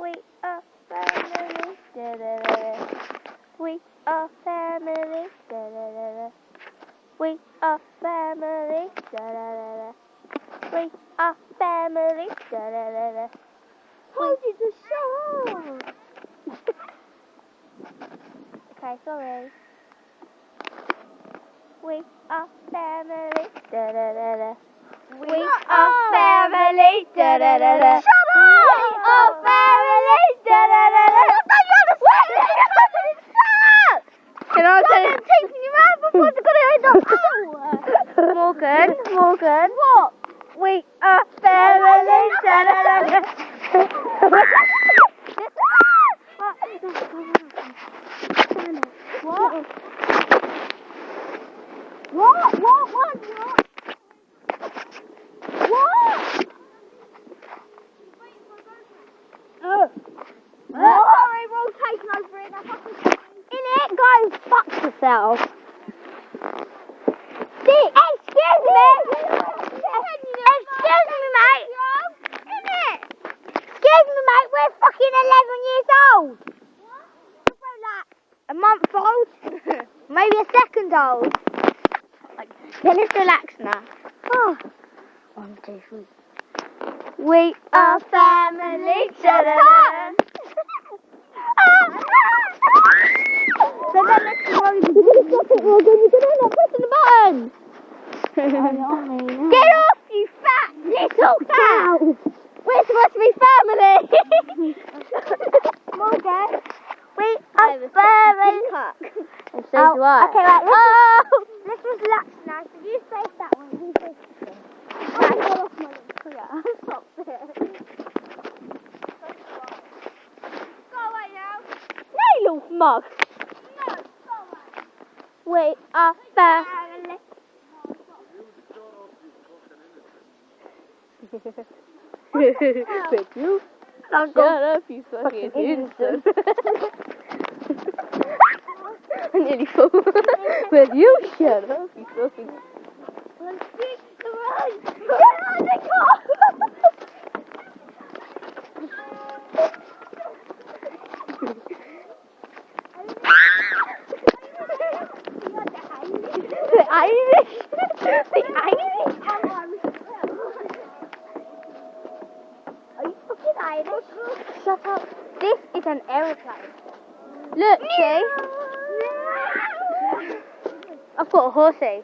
We are family. Da, da, da, da. We are family. Da, da, da, da. We are family. Da, da, da, da. We are family. Da, da, da, da. How did the show? Okay, sorry. We are family. Da, da, da, da. We are family. Da, da, da, da. Shut up. We are family. Da, da, da, da. Can I tell you? taking you out before it's going to end up Morgan. What? We are family. What? What? What? What? What? What? Oh. Sorry, we're all taking over in it, go fuck yourself. We're fucking 11 years old. What? A month old. Maybe a second old. yeah let's relax now? Oh. One, two, three. We are family. Da. So then let's go. You're gonna stop it, Morgan. You're gonna end up pressing the button. Get off, you fat little cow! We're supposed to be family! Morgan, we are family! And so do I. Okay, right, let's, Oh! let's just relax now. So you face that one, you face this one. Oh, I got off my little career. Stop it. Go away now. No, you little mug. No, go away. We are family. With you. Shut up, you fucking innocent. I nearly fell. Will you shut up, you fucking... The Irish. The Irish. Are you fucking Irish? Shut up. This is an aeroplane. Look, see? I've got a horsey.